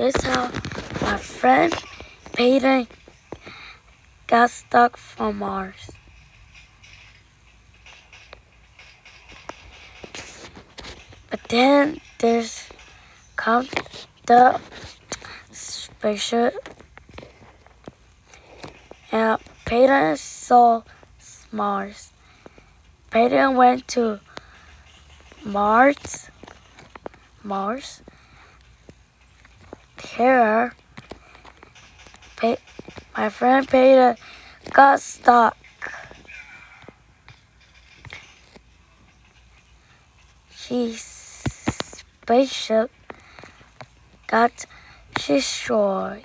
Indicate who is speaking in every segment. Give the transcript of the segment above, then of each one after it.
Speaker 1: Here's how my friend Peyton got stuck from Mars. But then there's come the spaceship and Peyton saw Mars. Peyton went to Mars. Mars. Here, my friend Peter got stuck. His spaceship got destroyed.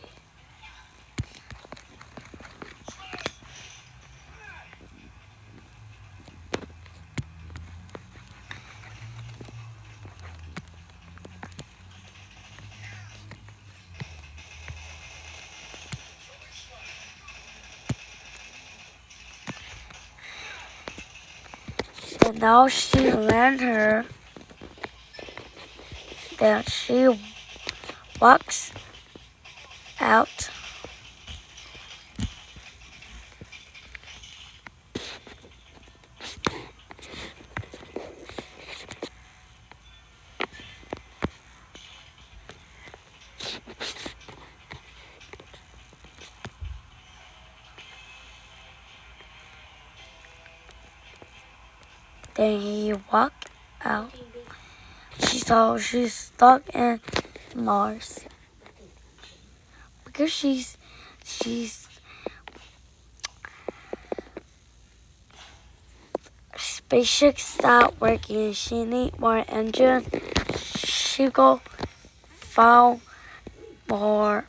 Speaker 1: And now she learned her that she walks out Then he walked out. She saw she's stuck in Mars. Because she's she's spaceship stopped working. She need more engine. She go found more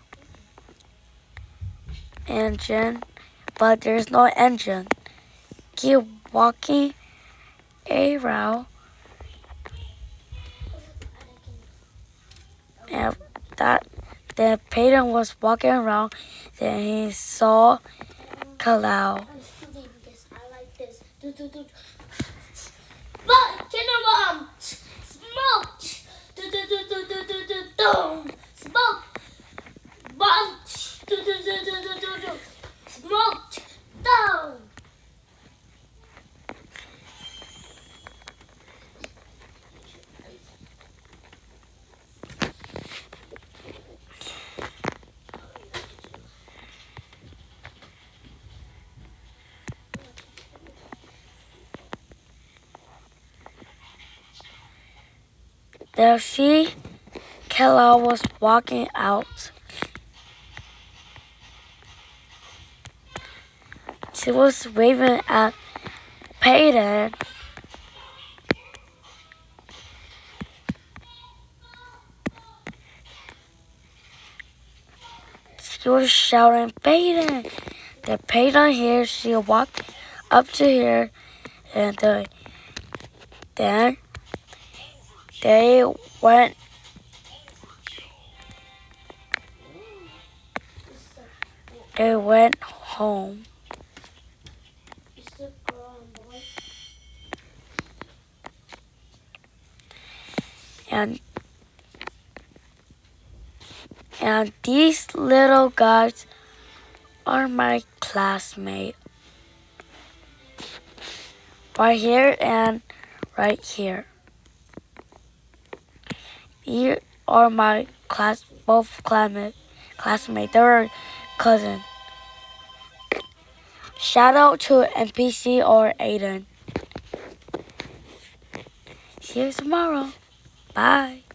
Speaker 1: engine, but there's no engine. Keep walking around and that then Peyton was walking around then he saw Kalau. There she, Kella was walking out. She was waving at Peyton. She was shouting, Peyton! The Peyton here, she walked up to here and uh, then they went they went home. And and these little guys are my classmates. Right here and right here. You are my class, both classmate, classmates. They're cousin. Shout out to NPC or Aiden. See you tomorrow. Bye.